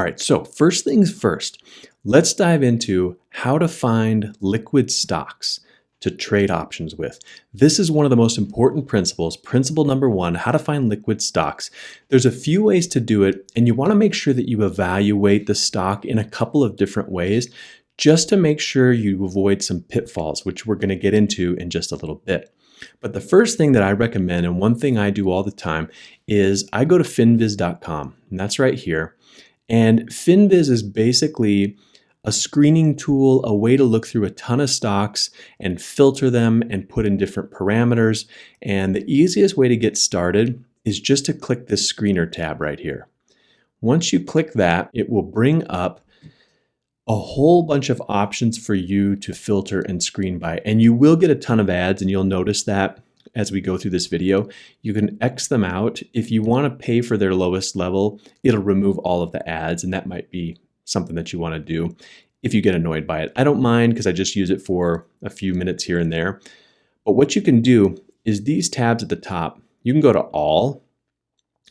All right, so first things first, let's dive into how to find liquid stocks to trade options with. This is one of the most important principles. Principle number one, how to find liquid stocks. There's a few ways to do it, and you wanna make sure that you evaluate the stock in a couple of different ways just to make sure you avoid some pitfalls, which we're gonna get into in just a little bit. But the first thing that I recommend, and one thing I do all the time, is I go to finviz.com, and that's right here. And finviz is basically a screening tool, a way to look through a ton of stocks and filter them and put in different parameters. And the easiest way to get started is just to click this screener tab right here. Once you click that, it will bring up a whole bunch of options for you to filter and screen by. And you will get a ton of ads and you'll notice that as we go through this video. You can X them out. If you want to pay for their lowest level, it'll remove all of the ads and that might be something that you want to do if you get annoyed by it. I don't mind because I just use it for a few minutes here and there. But what you can do is these tabs at the top, you can go to all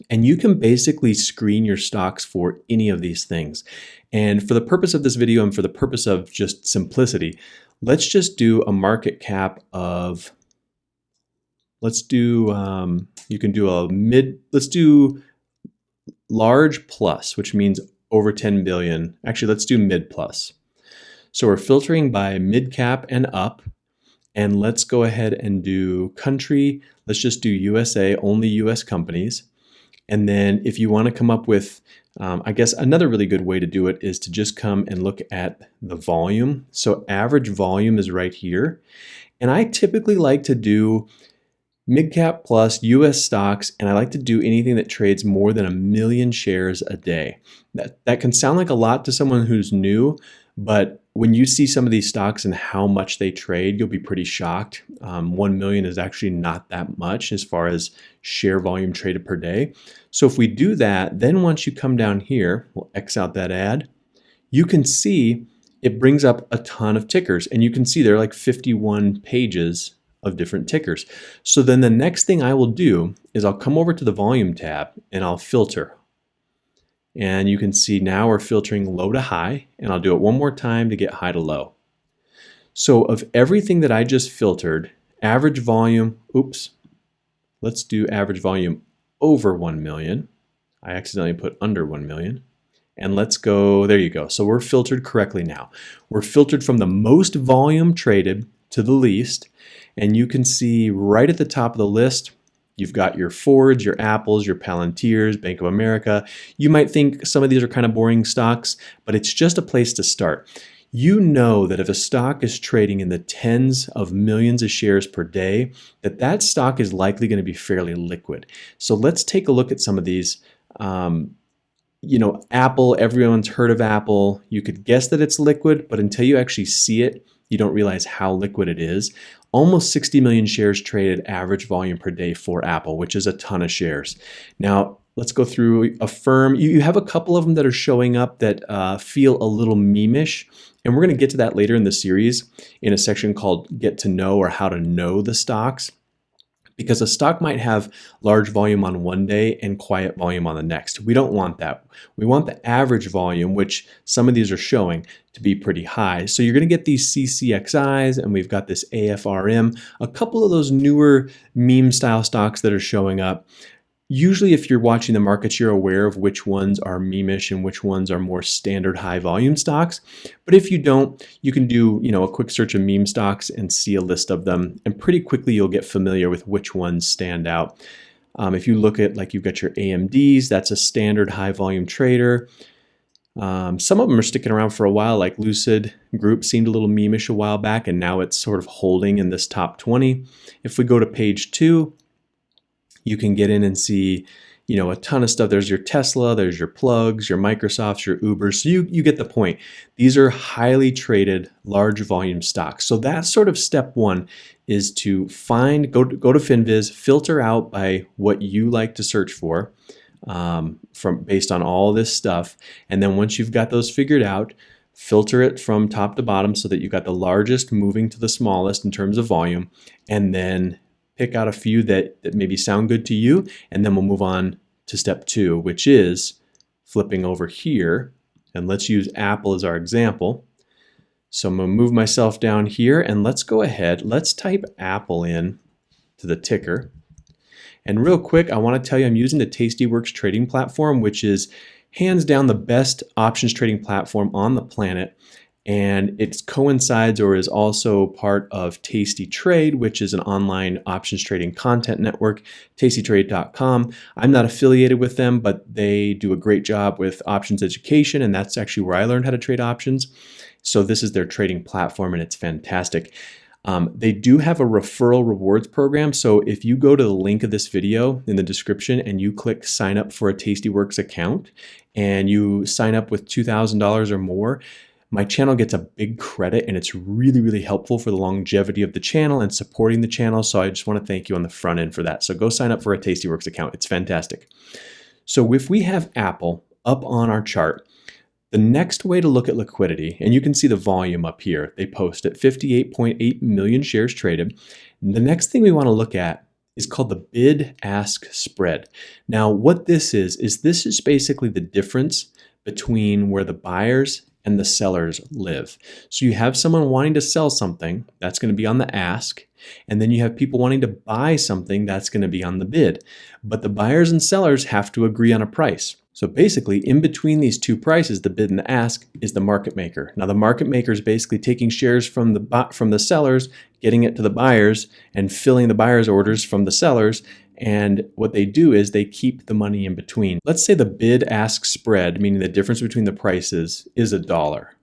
and you can basically screen your stocks for any of these things. And for the purpose of this video and for the purpose of just simplicity, let's just do a market cap of, let's do, um, you can do a mid, let's do large plus, which means over 10 billion. Actually, let's do mid plus. So we're filtering by mid cap and up. And let's go ahead and do country. Let's just do USA, only US companies. And then if you want to come up with, um, I guess another really good way to do it is to just come and look at the volume. So average volume is right here. And I typically like to do mid-cap plus US stocks, and I like to do anything that trades more than a million shares a day. That, that can sound like a lot to someone who's new, but when you see some of these stocks and how much they trade, you'll be pretty shocked. Um, 1 million is actually not that much as far as share volume traded per day. So if we do that, then once you come down here, we'll X out that ad, you can see it brings up a ton of tickers and you can see there are like 51 pages of different tickers. So then the next thing I will do is I'll come over to the volume tab and I'll filter. And you can see now we're filtering low to high and I'll do it one more time to get high to low. So of everything that I just filtered, average volume, oops, let's do average volume over 1 million. I accidentally put under 1 million. And let's go, there you go. So we're filtered correctly now. We're filtered from the most volume traded to the least. And you can see right at the top of the list, You've got your Fords, your Apples, your Palantirs, Bank of America. You might think some of these are kind of boring stocks, but it's just a place to start. You know that if a stock is trading in the tens of millions of shares per day, that that stock is likely going to be fairly liquid. So let's take a look at some of these. Um, you know, Apple, everyone's heard of Apple. You could guess that it's liquid, but until you actually see it, you don't realize how liquid it is. Almost 60 million shares traded average volume per day for Apple, which is a ton of shares. Now, let's go through Affirm. You have a couple of them that are showing up that uh, feel a little memeish, and we're going to get to that later in the series in a section called Get to Know or How to Know the Stocks because a stock might have large volume on one day and quiet volume on the next. We don't want that. We want the average volume, which some of these are showing, to be pretty high. So you're going to get these CCXIs and we've got this AFRM, a couple of those newer meme style stocks that are showing up. Usually if you're watching the markets, you're aware of which ones are memeish and which ones are more standard high volume stocks. But if you don't, you can do you know a quick search of meme stocks and see a list of them. And pretty quickly you'll get familiar with which ones stand out. Um, if you look at like you've got your AMDs, that's a standard high volume trader. Um, some of them are sticking around for a while, like Lucid Group seemed a little memeish a while back, and now it's sort of holding in this top 20. If we go to page two, you can get in and see you know, a ton of stuff. There's your Tesla, there's your plugs, your Microsofts, your Ubers. So you, you get the point. These are highly traded, large volume stocks. So that's sort of step one is to find, go to, go to FinViz, filter out by what you like to search for um, from based on all this stuff. And then once you've got those figured out, filter it from top to bottom so that you've got the largest moving to the smallest in terms of volume. And then pick out a few that, that maybe sound good to you, and then we'll move on to step two, which is flipping over here And let's use Apple as our example. So I'm gonna move myself down here and let's go ahead, let's type Apple in to the ticker. And real quick, I wanna tell you I'm using the Tastyworks trading platform, which is hands down the best options trading platform on the planet and it coincides or is also part of Tasty Trade, which is an online options trading content network, tastytrade.com. I'm not affiliated with them, but they do a great job with options education, and that's actually where I learned how to trade options. So this is their trading platform, and it's fantastic. Um, they do have a referral rewards program. So if you go to the link of this video in the description and you click sign up for a Tastyworks account and you sign up with $2,000 or more, my channel gets a big credit and it's really, really helpful for the longevity of the channel and supporting the channel. So I just want to thank you on the front end for that. So go sign up for a Tastyworks account. It's fantastic. So if we have Apple up on our chart, the next way to look at liquidity, and you can see the volume up here, they post at 58.8 million shares traded. The next thing we want to look at is called the bid-ask spread. Now, what this is, is this is basically the difference between where the buyers and the sellers live. So you have someone wanting to sell something, that's going to be on the ask, and then you have people wanting to buy something, that's going to be on the bid. But the buyers and sellers have to agree on a price. So basically, in between these two prices, the bid and the ask, is the market maker. Now the market maker is basically taking shares from the from the sellers, getting it to the buyers, and filling the buyers' orders from the sellers, and what they do is they keep the money in between. Let's say the bid ask spread, meaning the difference between the prices, is a dollar.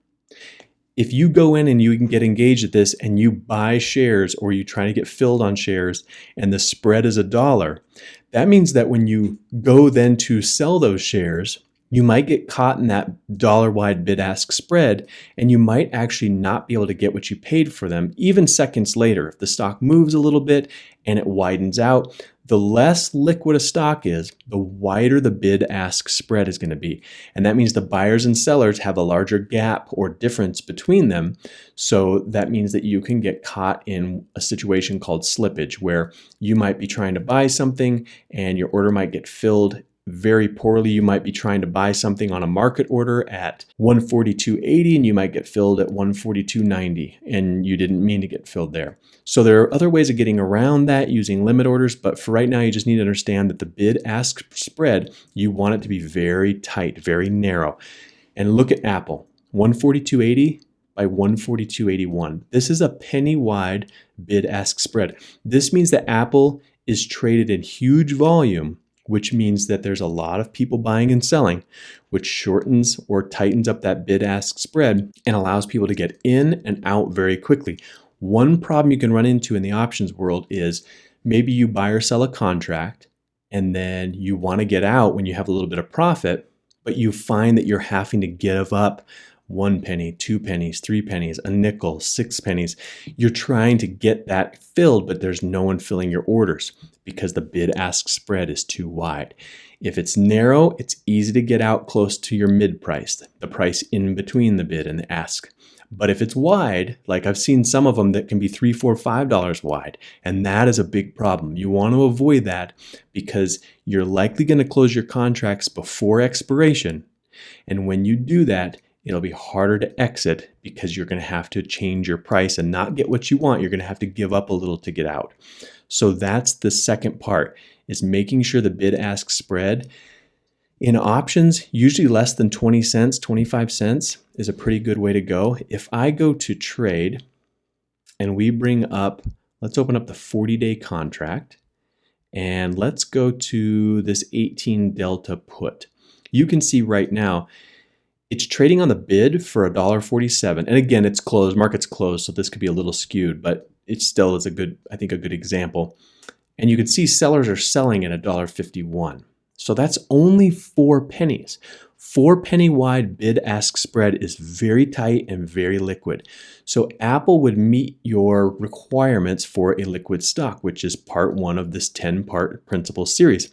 If you go in and you can get engaged at this and you buy shares or you try to get filled on shares and the spread is a dollar, that means that when you go then to sell those shares, you might get caught in that dollar wide bid ask spread and you might actually not be able to get what you paid for them even seconds later. If the stock moves a little bit and it widens out, the less liquid a stock is, the wider the bid ask spread is going to be. And that means the buyers and sellers have a larger gap or difference between them. So that means that you can get caught in a situation called slippage where you might be trying to buy something and your order might get filled very poorly. You might be trying to buy something on a market order at 142.80 and you might get filled at 142.90 and you didn't mean to get filled there. So there are other ways of getting around that using limit orders, but for right now you just need to understand that the bid ask spread, you want it to be very tight, very narrow. And look at Apple, 142.80 by 142.81. This is a penny wide bid ask spread. This means that Apple is traded in huge volume which means that there's a lot of people buying and selling, which shortens or tightens up that bid ask spread and allows people to get in and out very quickly. One problem you can run into in the options world is maybe you buy or sell a contract and then you want to get out when you have a little bit of profit, but you find that you're having to give up one penny, two pennies, three pennies, a nickel, six pennies. You're trying to get that filled, but there's no one filling your orders because the bid ask spread is too wide. If it's narrow, it's easy to get out close to your mid price, the price in between the bid and the ask. But if it's wide, like I've seen some of them that can be three, four, five dollars wide, and that is a big problem. You want to avoid that because you're likely going to close your contracts before expiration. And when you do that, it'll be harder to exit because you're going to have to change your price and not get what you want. You're going to have to give up a little to get out. So that's the second part is making sure the bid ask spread in options, usually less than 20 cents, 25 cents is a pretty good way to go. If I go to trade and we bring up, let's open up the 40 day contract and let's go to this 18 delta put. You can see right now it's trading on the bid for $1.47. And again, it's closed, market's closed, so this could be a little skewed, but it still is a good, I think, a good example. And you can see sellers are selling at $1.51. So that's only four pennies. Four penny wide bid ask spread is very tight and very liquid. So Apple would meet your requirements for a liquid stock, which is part one of this 10 part principle series.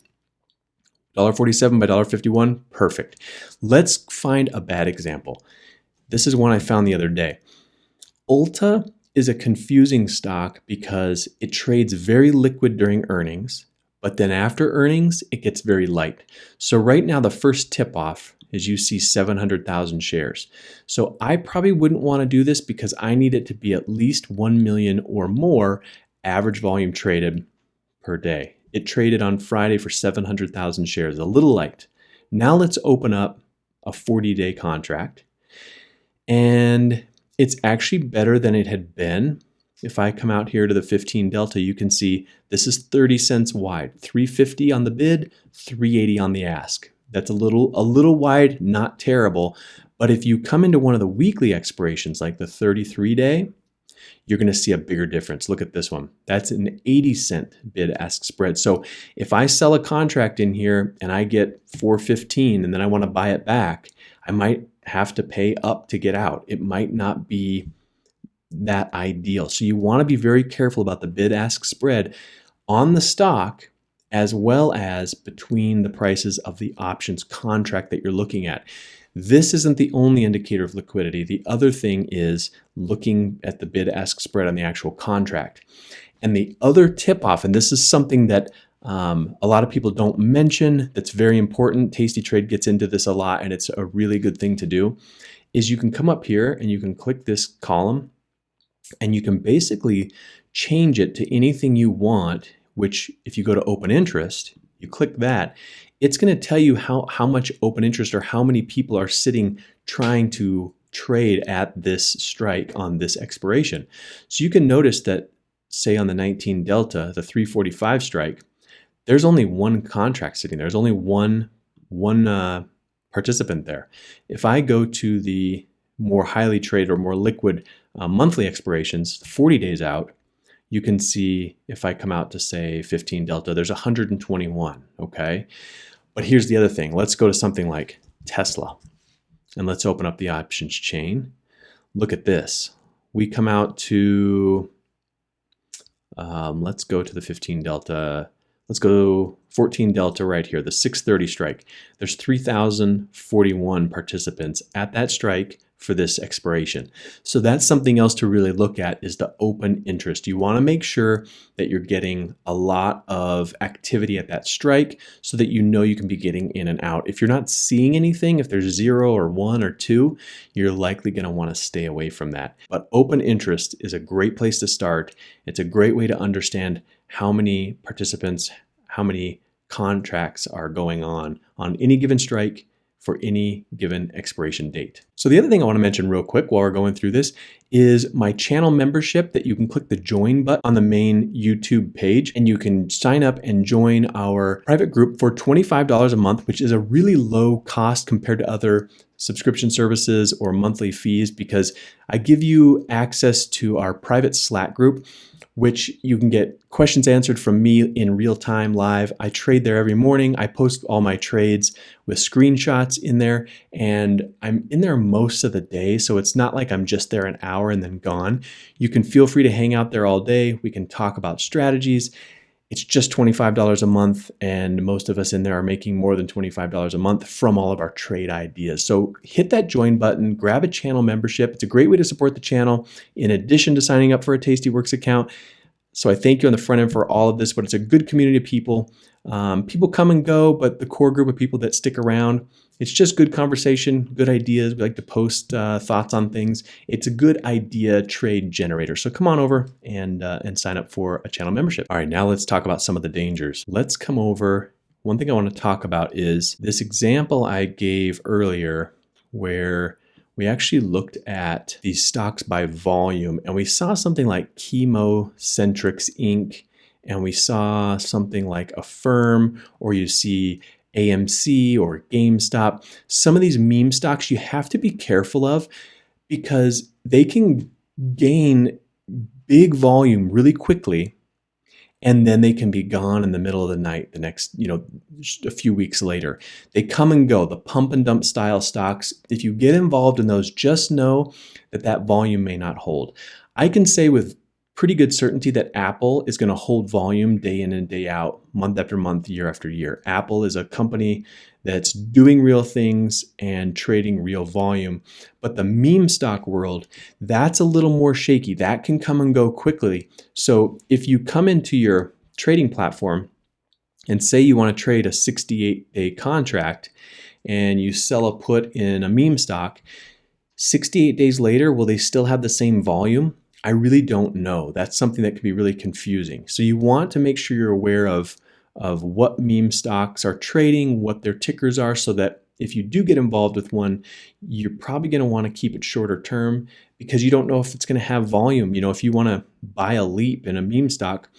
$1.47 by $1.51, perfect. Let's find a bad example. This is one I found the other day. Ulta is a confusing stock because it trades very liquid during earnings, but then after earnings, it gets very light. So right now, the first tip off is you see 700,000 shares. So I probably wouldn't want to do this because I need it to be at least 1 million or more average volume traded per day. It traded on Friday for 700,000 shares, a little light. Now let's open up a 40 day contract. And it's actually better than it had been. If I come out here to the 15 delta, you can see this is 30 cents wide, 350 on the bid, 380 on the ask. That's a little a little wide, not terrible. But if you come into one of the weekly expirations, like the 33 day, you're going to see a bigger difference. Look at this one. That's an 80 cent bid ask spread. So if I sell a contract in here and I get 415 and then I want to buy it back, I might have to pay up to get out. It might not be that ideal. So you want to be very careful about the bid ask spread on the stock as well as between the prices of the options contract that you're looking at. This isn't the only indicator of liquidity. The other thing is looking at the bid ask spread on the actual contract. And the other tip off, and this is something that um, a lot of people don't mention that's very important. Tasty Trade gets into this a lot, and it's a really good thing to do. Is you can come up here and you can click this column, and you can basically change it to anything you want. Which, if you go to open interest, you click that, it's going to tell you how, how much open interest or how many people are sitting trying to trade at this strike on this expiration. So you can notice that, say on the 19 Delta, the 345 strike, there's only one contract sitting there. There's only one, one uh, participant there. If I go to the more highly traded or more liquid uh, monthly expirations, 40 days out, you can see if I come out to say 15 Delta, there's 121, okay? But here's the other thing. Let's go to something like Tesla and let's open up the options chain. Look at this. We come out to, um, let's go to the 15 Delta. Let's go 14 Delta right here, the 630 strike. There's 3,041 participants at that strike for this expiration. So that's something else to really look at is the open interest. You want to make sure that you're getting a lot of activity at that strike so that you know you can be getting in and out. If you're not seeing anything, if there's zero or one or two, you're likely going to want to stay away from that. But open interest is a great place to start. It's a great way to understand how many participants, how many contracts are going on on any given strike for any given expiration date. So the other thing I want to mention real quick while we're going through this is my channel membership that you can click the join button on the main YouTube page and you can sign up and join our private group for $25 a month, which is a really low cost compared to other subscription services or monthly fees because I give you access to our private Slack group which you can get questions answered from me in real time live. I trade there every morning. I post all my trades with screenshots in there, and I'm in there most of the day. So it's not like I'm just there an hour and then gone. You can feel free to hang out there all day. We can talk about strategies. It's just $25 a month, and most of us in there are making more than $25 a month from all of our trade ideas. So hit that join button, grab a channel membership. It's a great way to support the channel in addition to signing up for a Tastyworks account. So I thank you on the front end for all of this, but it's a good community of people. Um, people come and go, but the core group of people that stick around, it's just good conversation, good ideas. We like to post uh, thoughts on things. It's a good idea trade generator. So come on over and, uh, and sign up for a channel membership. All right, now let's talk about some of the dangers. Let's come over. One thing I want to talk about is this example I gave earlier where we actually looked at these stocks by volume and we saw something like ChemoCentryx Inc. and we saw something like Affirm or you see AMC or GameStop. Some of these meme stocks you have to be careful of because they can gain big volume really quickly and then they can be gone in the middle of the night the next you know a few weeks later. They come and go the pump and dump style stocks. If you get involved in those just know that that volume may not hold. I can say with pretty good certainty that Apple is going to hold volume day in and day out, month after month, year after year. Apple is a company that's doing real things and trading real volume. But the meme stock world, that's a little more shaky. That can come and go quickly. So if you come into your trading platform and say you want to trade a 68 day contract, and you sell a put in a meme stock, 68 days later, will they still have the same volume? I really don't know. That's something that can be really confusing. So you want to make sure you're aware of, of what meme stocks are trading, what their tickers are, so that if you do get involved with one, you're probably going to want to keep it shorter term because you don't know if it's going to have volume. You know, if you want to buy a leap in a meme stock,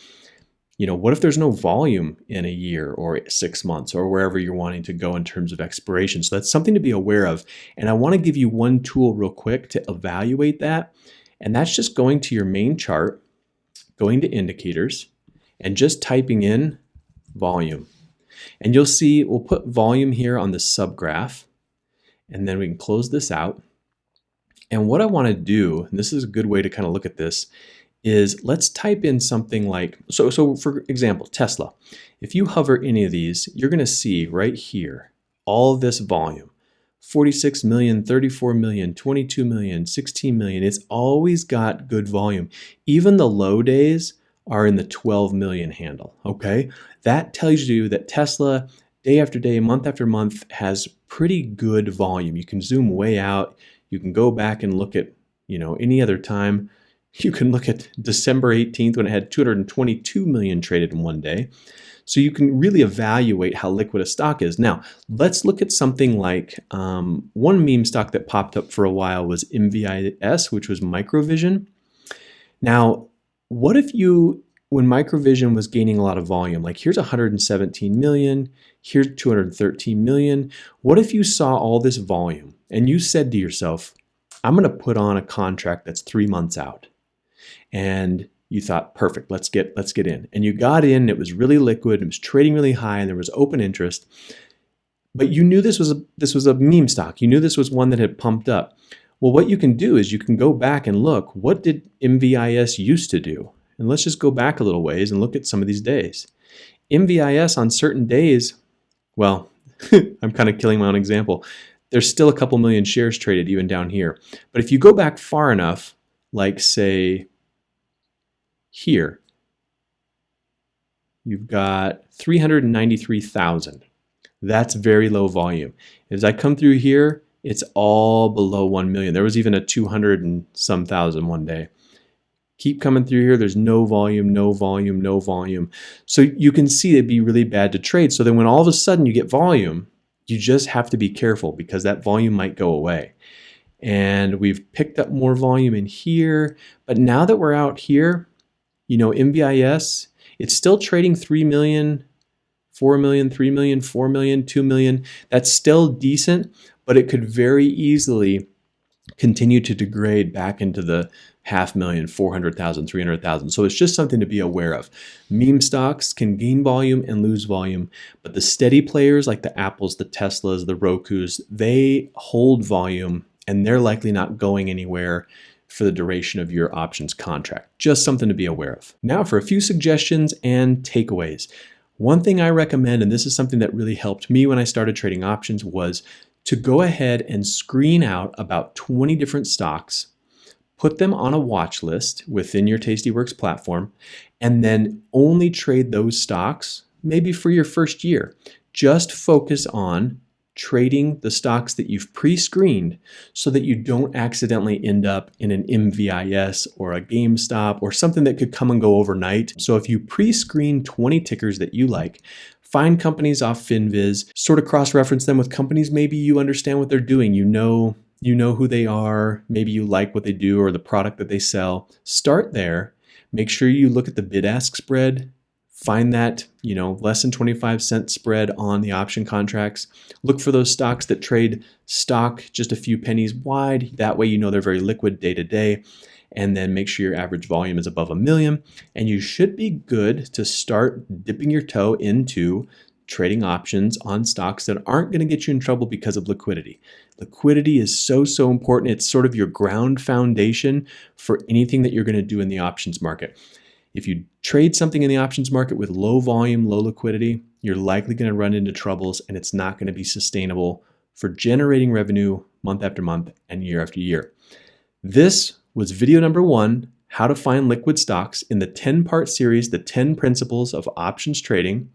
you know, what if there's no volume in a year or six months or wherever you're wanting to go in terms of expiration? So that's something to be aware of. And I want to give you one tool real quick to evaluate that. And that's just going to your main chart, going to indicators, and just typing in volume. And you'll see we'll put volume here on the subgraph, and then we can close this out. And what I want to do, and this is a good way to kind of look at this, is let's type in something like, so, so for example, Tesla. If you hover any of these, you're going to see right here all this volume. 46 million, 34 million, 22 million, 16 million. It's always got good volume. Even the low days are in the 12 million handle, okay? That tells you that Tesla, day after day, month after month, has pretty good volume. You can zoom way out. You can go back and look at, you know, any other time you can look at December 18th when it had 222 million traded in one day. So you can really evaluate how liquid a stock is. Now, let's look at something like um, one meme stock that popped up for a while was MVIS, which was Microvision. Now, what if you, when Microvision was gaining a lot of volume, like here's 117 million, here's 213 million. What if you saw all this volume and you said to yourself, I'm going to put on a contract that's three months out and you thought, perfect, let's get let's get in. And you got in, it was really liquid, it was trading really high, and there was open interest. But you knew this was a this was a meme stock. You knew this was one that had pumped up. Well, what you can do is you can go back and look, what did MVIS used to do? And let's just go back a little ways and look at some of these days. MVIS on certain days, well, I'm kind of killing my own example. There's still a couple million shares traded even down here. But if you go back far enough, like say here, you've got 393,000. That's very low volume. As I come through here, it's all below 1 million. There was even a 200 and some thousand one day. Keep coming through here. There's no volume, no volume, no volume. So you can see it'd be really bad to trade. So then when all of a sudden you get volume, you just have to be careful because that volume might go away. And we've picked up more volume in here. But now that we're out here, you know, MVIS, it's still trading 3 million, 4 million, 3 million, 4 million, 2 million. That's still decent, but it could very easily continue to degrade back into the half million, 400,000, 300,000. So it's just something to be aware of. Meme stocks can gain volume and lose volume, but the steady players like the Apples, the Teslas, the Rokus, they hold volume and they're likely not going anywhere for the duration of your options contract. Just something to be aware of. Now for a few suggestions and takeaways. One thing I recommend, and this is something that really helped me when I started trading options, was to go ahead and screen out about 20 different stocks, put them on a watch list within your Tastyworks platform, and then only trade those stocks maybe for your first year. Just focus on trading the stocks that you've pre-screened so that you don't accidentally end up in an MVIS or a GameStop or something that could come and go overnight. So if you pre-screen 20 tickers that you like, find companies off FinViz, sort of cross-reference them with companies maybe you understand what they're doing, you know you know who they are, maybe you like what they do or the product that they sell. Start there. Make sure you look at the bid-ask spread find that you know less than 25 cent spread on the option contracts look for those stocks that trade stock just a few pennies wide that way you know they're very liquid day to day and then make sure your average volume is above a million and you should be good to start dipping your toe into trading options on stocks that aren't going to get you in trouble because of liquidity. Liquidity is so, so important. It's sort of your ground foundation for anything that you're going to do in the options market. If you trade something in the options market with low volume, low liquidity, you're likely going to run into troubles and it's not going to be sustainable for generating revenue month after month and year after year. This was video number one, how to find liquid stocks in the 10 part series, The 10 Principles of Options Trading.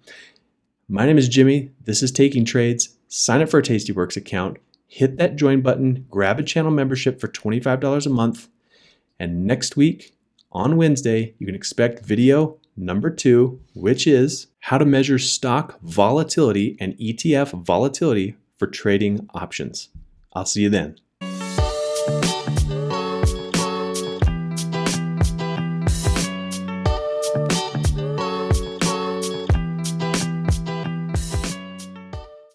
My name is Jimmy. This is Taking Trades. Sign up for a Tastyworks account, hit that join button, grab a channel membership for $25 a month, and next week on Wednesday, you can expect video number two, which is how to measure stock volatility and ETF volatility for trading options. I'll see you then.